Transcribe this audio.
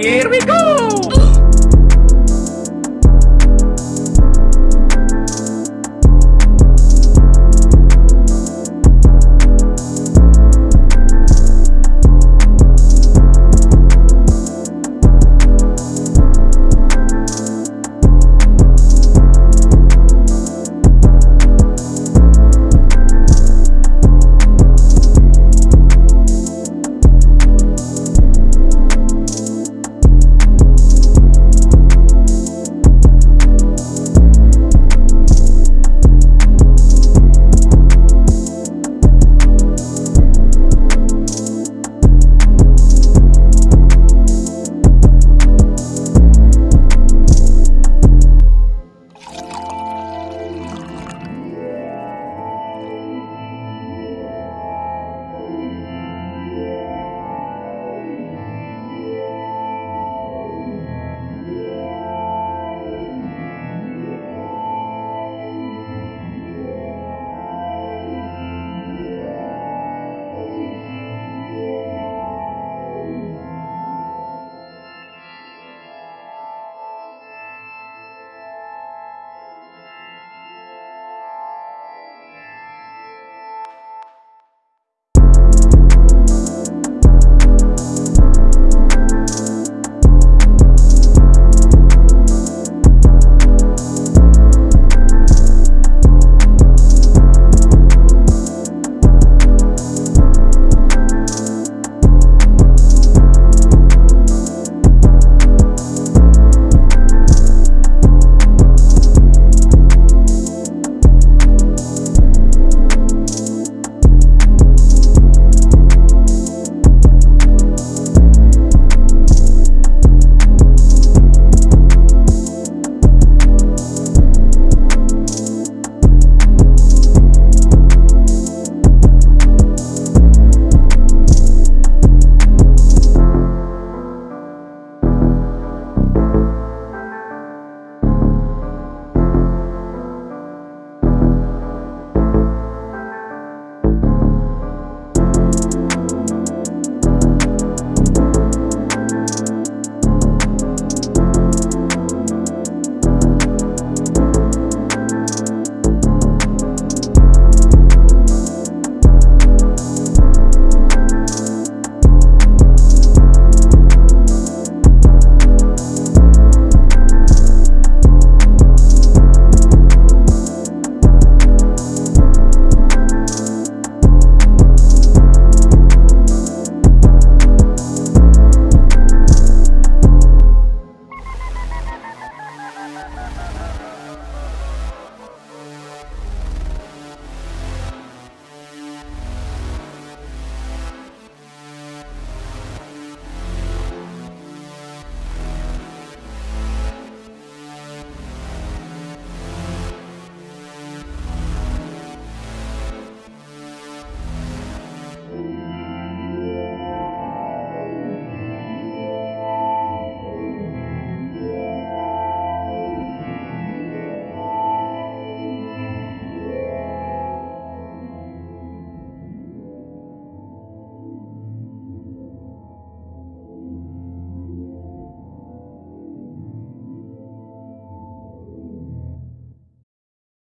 Here we go!